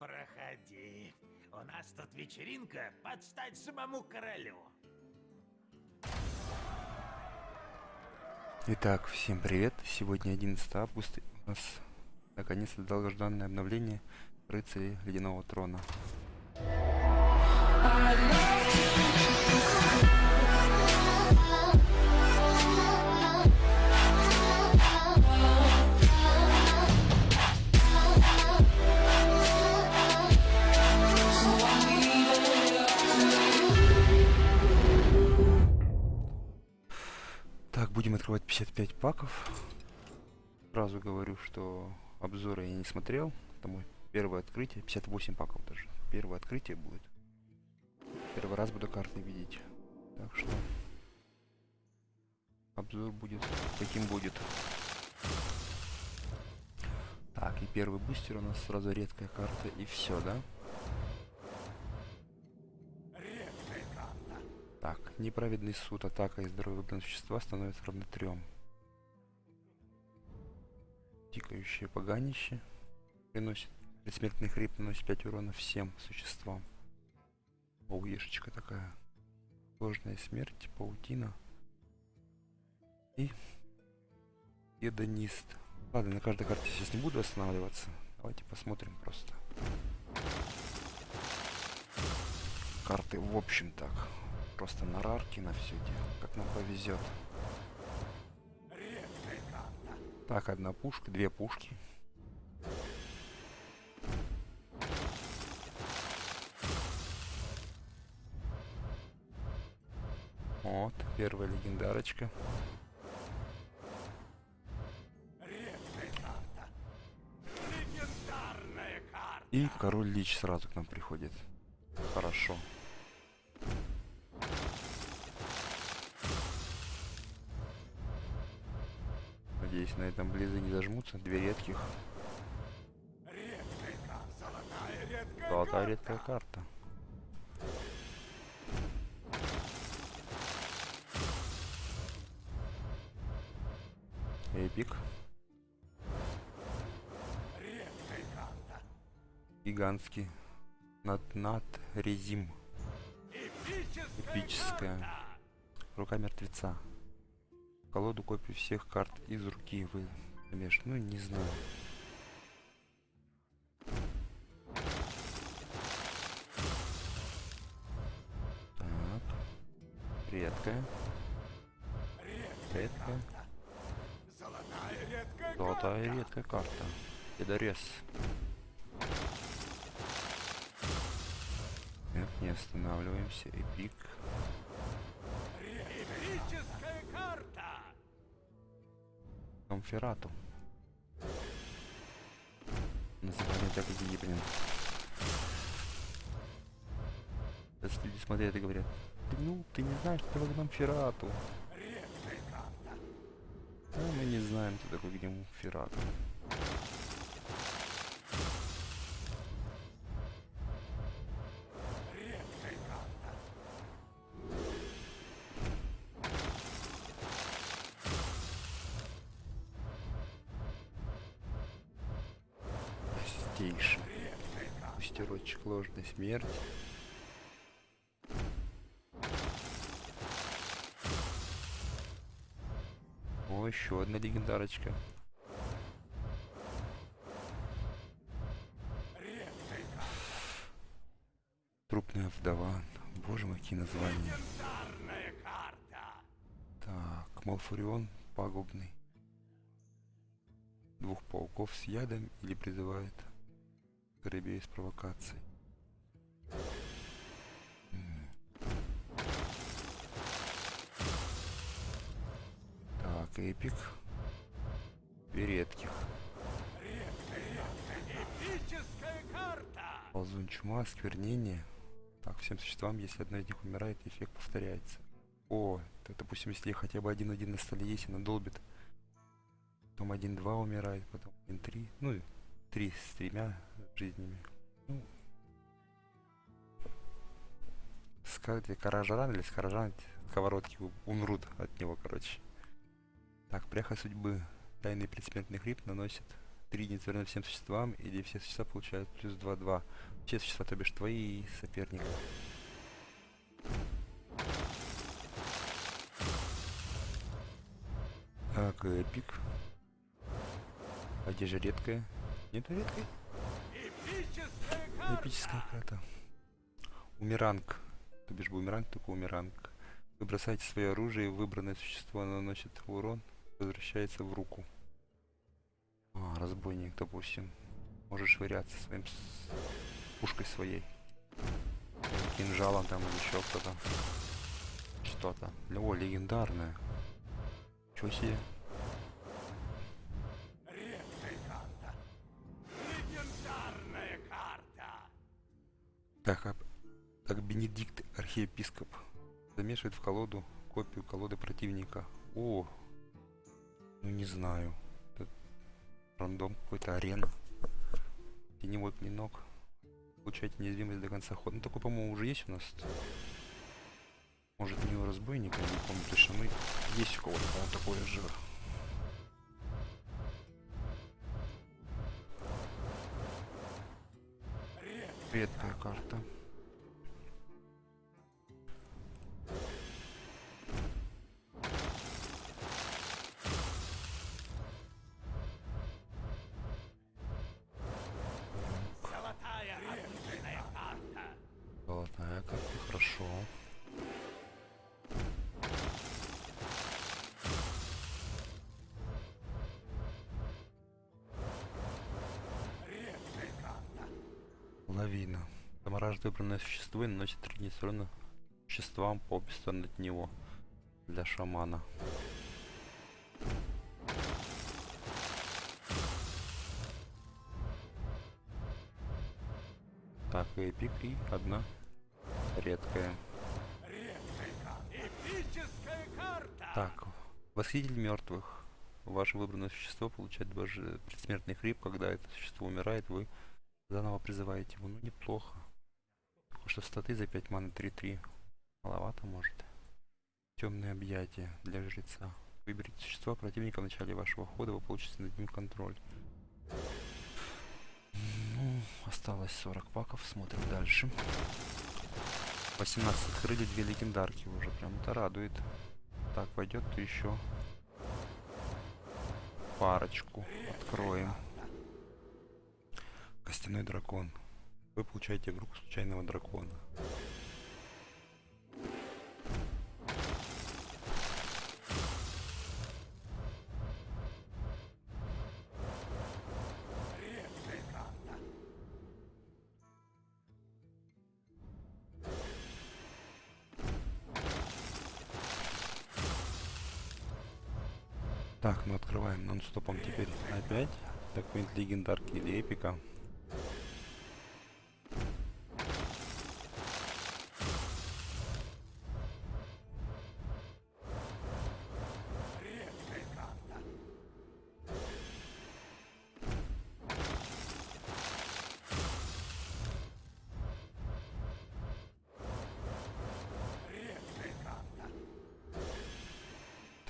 Проходи. У нас тут вечеринка под стать самому королю. Итак, всем привет. Сегодня 11 августа. У нас наконец-то долгожданное обновление рыцарей Ледяного Трона. Так, будем открывать 55 паков. Сразу говорю, что обзоры я не смотрел. Это мой первое открытие. 58 паков даже. Первое открытие будет. Первый раз буду карты видеть. Так что обзор будет каким будет. Так, и первый бустер у нас сразу редкая карта и все, да? Так, неправедный суд, атака и здоровье существа становится равно трем. Тикающее поганище приносит предсмертный хрип, наносит 5 урона всем существам. Оуешечка такая. Сложная смерть, паутина. И едонист. Ладно, на каждой карте сейчас не буду останавливаться. Давайте посмотрим просто. Карты в общем так просто на рарки на все дело, как нам повезет. Так, одна пушка, две пушки. Вот, первая легендарочка. И король Лич сразу к нам приходит. Хорошо. На этом близы не зажмутся. Две редких. Золотая редкая карта. Эпик. Гигантский. Над над резим. Эпическая. Рука мертвеца колоду копию всех карт из руки вы конечно ну не знаю. Так. Редкая редкая золотая редкая карта. Педорез так не останавливаемся. Эпик Конферату. Название так и блин. Сейчас люди смотрят и говорят, ну, ты не знаешь, что такое Конферату. А мы не знаем, кто такой Конферату. Чистейший. Пустерочек ложной смерти. О, еще одна легендарочка. Трупная вдова. Боже мой, какие названия. Так, Малфурион пагубный. Двух пауков с ядом или призывает Скоробей с провокацией. Так, эпик. Две редких. Ползун чума, сквернение. Так, всем существам, если одно из них умирает, эффект повторяется. О, это, допустим, если хотя бы один-один на столе есть, она долбит. Потом один-два умирает, потом один-три. Ну, три с тремя жизнями. Ну, скажите, Каражан или Скоражан, сковородки умрут от него, короче. Так, пряха судьбы. Тайный предсмертный хрип наносит 3 единицы всем существам, или все существа получают плюс 2-2. Все существа, то бишь твои и соперника. Так, эпик. А где же редкая? Нету редкой? Эпическая карта! Умеранг. То бишь бумеранг, только умеранг. Вы бросаете свое оружие, и выбранное существо наносит урон, возвращается в руку. А, разбойник, допустим. Можешь швыряться своим с- пушкой своей. Кинжалом там или еще кто-то. Что-то. О, легендарное. Чего себе? Так, а- так Бенедикт, архиепископ, замешивает в колоду копию колоды противника. О, ну не знаю. Это рандом какой-то арена. Теневой клинок. Получаете неуязвимость до конца хода. Ну такой, по-моему, уже есть у нас. Может, не у разбойника, не помню точно. Ну, есть у кого-то, такое же. Редкая карта. Лавина. Замораживает выбранное существо и наносит 3 единицы урона существам по обе стороны от него. Для шамана. Так, эпик и одна редкая. Так, восхититель мертвых. Ваше выбранное существо получает даже предсмертный хрип, когда это существо умирает, вы заново призываете его. Ну, неплохо. Только что статы за 5 маны 3-3. Маловато, может. Темное объятие для жреца. Выберите существо противника в начале вашего хода, вы получите над ним контроль. Ну, осталось 40 паков, смотрим дальше. 18 открыли две легендарки уже, прям это радует. Так, пойдет то еще парочку откроем. Костяной дракон. Вы получаете игру случайного дракона. Так, мы открываем нон-стопом теперь опять. Какой-нибудь легендарки или эпика.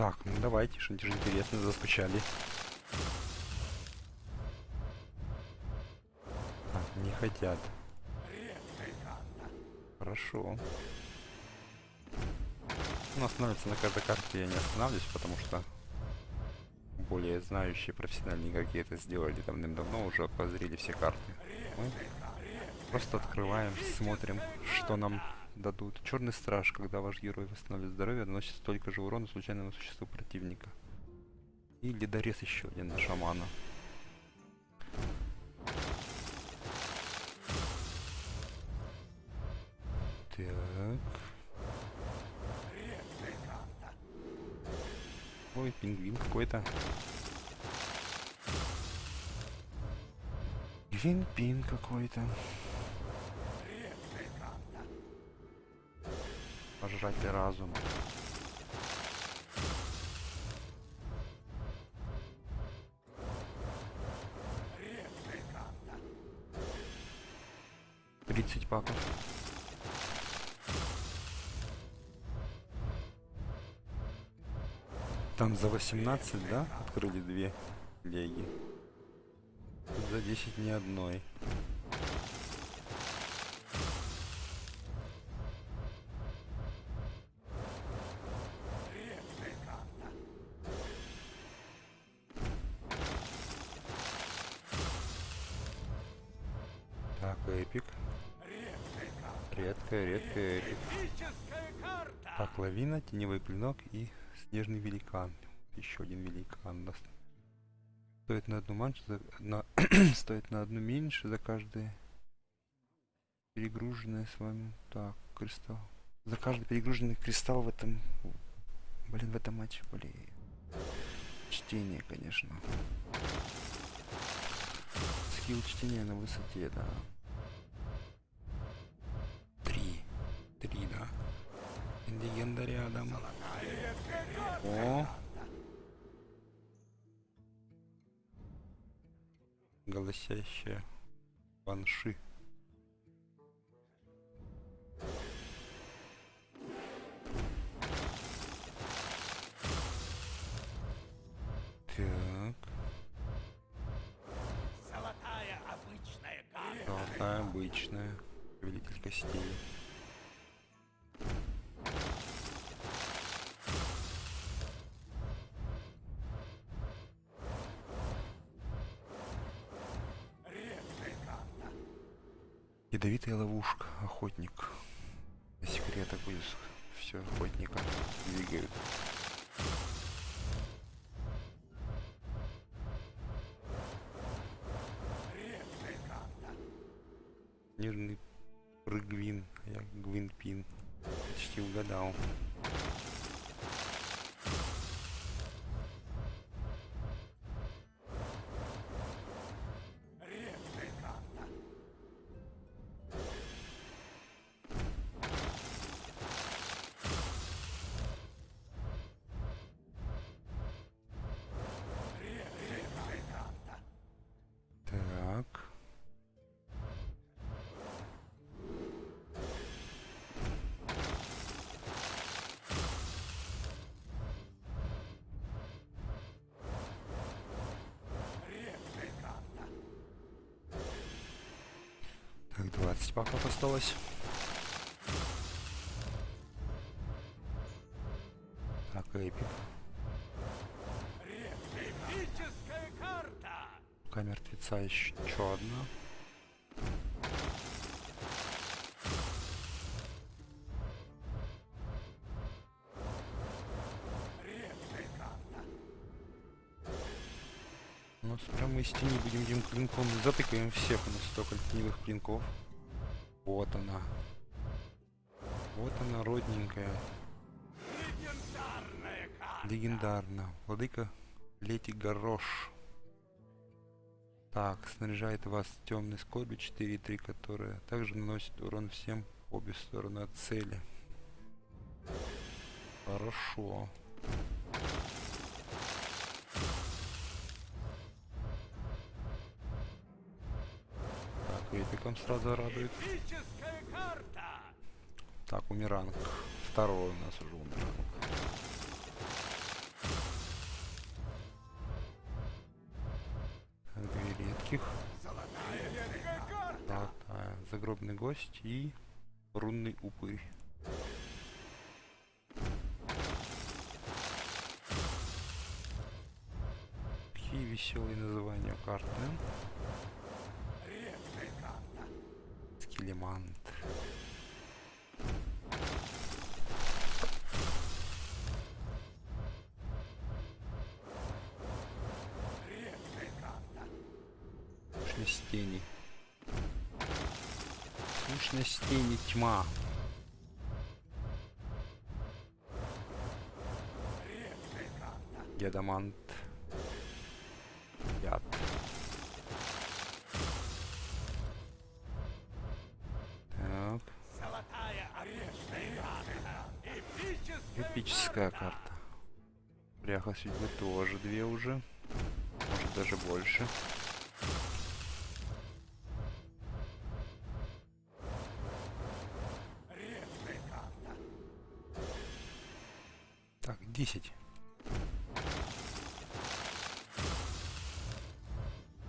Так, ну давайте, что-нибудь же интересное заскучали. Так, не хотят. Хорошо. Ну, останавливаться на каждой карте я не останавливаюсь, потому что более знающие профессиональные какие это сделали давным-давно, уже обозрели все карты. Мы просто открываем, смотрим, что нам дадут. Черный страж, когда ваш герой восстанавливает здоровье, наносит столько же урона случайному существу противника. И ледорез еще один на шамана. Так. Ой, пингвин какой-то. Гвинпин какой-то. Пожрать разум. 30 паков. Там за 18, да? Открыли две леги. за 10 ни одной. Редкая. Редкая, редкая. Так, лавина, теневой клинок и снежный великан. Еще один великан даст. Стоит на одну маншу, за- на стоит на одну меньше за каждое перегруженное с вами. Так, кристалл. За каждый перегруженный кристалл в этом, блин, в этом матче, блин. Чтение, конечно. Скилл чтения на высоте, да. Легенда рядом. О! Голосящая банши. Так, Золотая обычная золотая обычная. Повелитель костей. Ядовитая ловушка, охотник. На секретах будет все охотника двигают. Нежный прыгвин, а я гвинпин. 15 паков осталось. Так, эпик. Рука мертвеца еще одна. Ну, прямо из тени будем этим клинком затыкаем всех у нас столько теневых клинков. Вот она. Вот она, родненькая. Легендарная карта. Легендарно. Владыка Лети Горош. Так, снаряжает вас темной скорби 4-3, которая также наносит урон всем обе стороны от цели. Хорошо. Так, эпиком сразу радует. Так, умиранг. Второй у нас уже умиранг. Так, Две редких. Карта. Золотая. Загробный гость и рунный упырь. Какие веселые названия карты. Карта. Сущность тени. Сущность тени тьма. Гедамант. Эпическая карта. Пряха судьбы тоже две уже. Может даже больше. Так, 10.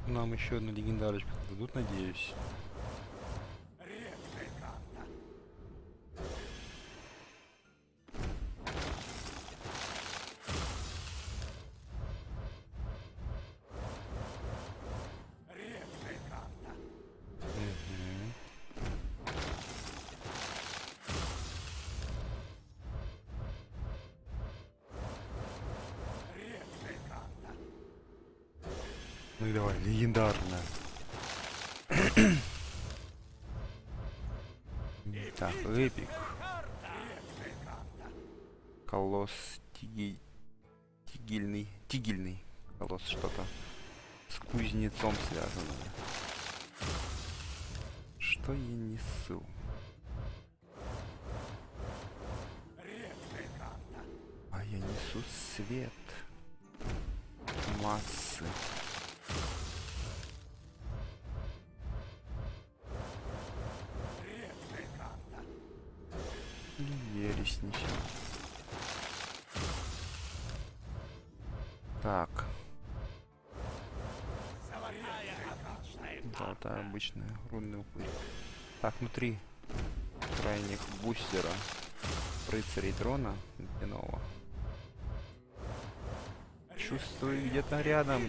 У нам еще одну легендарочку дадут, надеюсь. Ну и давай, легендарная. Так, эпик. Колосс тиги... тигильный. Тигельный. Колосс что-то. С кузнецом связано. Что я несу? А я несу свет. Массы. Обычная, рунный упырь. Так, внутри крайних бустера рыцарей дрона Ледяного. Чувствую где-то рядом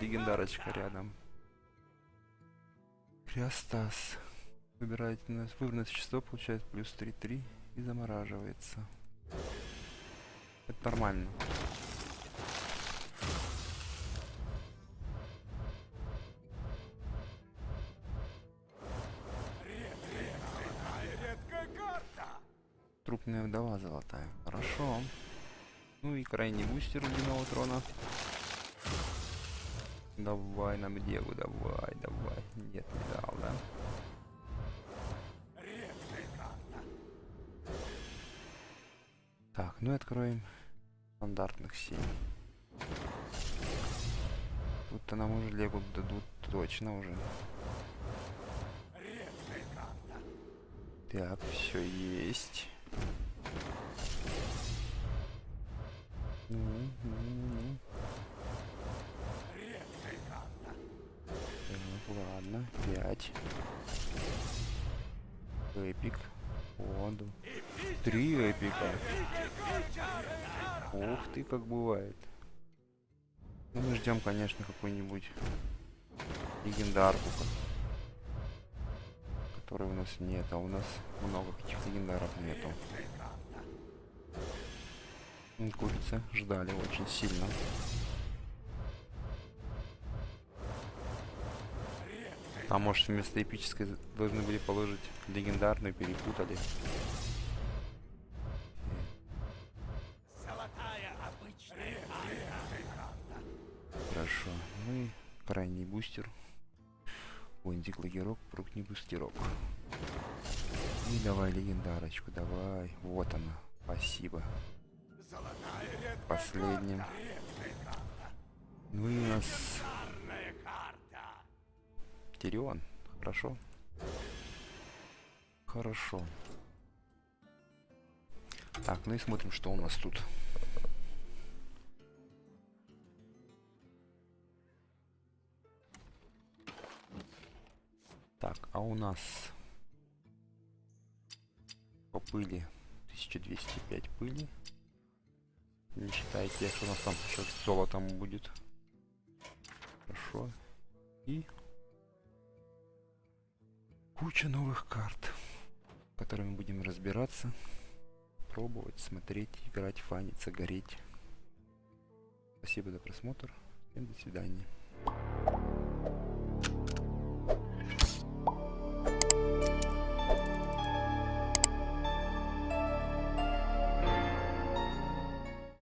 легендарочка рядом. Криостас. Выбирайте на выбранное существо, получает плюс 3-3 и замораживается. Это нормально. Трупная вдова золотая. Хорошо. Ну и крайний бустер ледяного трона. Давай нам деву, давай, давай. Нет, не дал, да? Так, ну и откроем стандартных 7. Тут-то нам уже легу дадут точно уже. Так, все есть. Ладно, 5. Эпик. О, да. Три эпика. Ух ты, как бывает. Ну, мы ждем, конечно, какую-нибудь легендарку, ко- которой у нас нет, а у нас много каких легендаров нету. Курицы ждали очень сильно. А может вместо эпической должны были положить легендарную, перепутали. Хорошо. Ну и крайний бустер. Лундик лагерок, прук не бустерок. И давай легендарочку, давай. Вот она. Спасибо. Последним. Ну и у нас. Тирион. Хорошо. Хорошо. Так, ну и смотрим, что у нас тут. Так, а у нас по пыли 1205 пыли. Не считая тех, что у нас там еще с золотом будет. Хорошо. И куча новых карт, которыми будем разбираться, пробовать, смотреть, играть, фаниться, гореть. Спасибо за просмотр. Всем до свидания.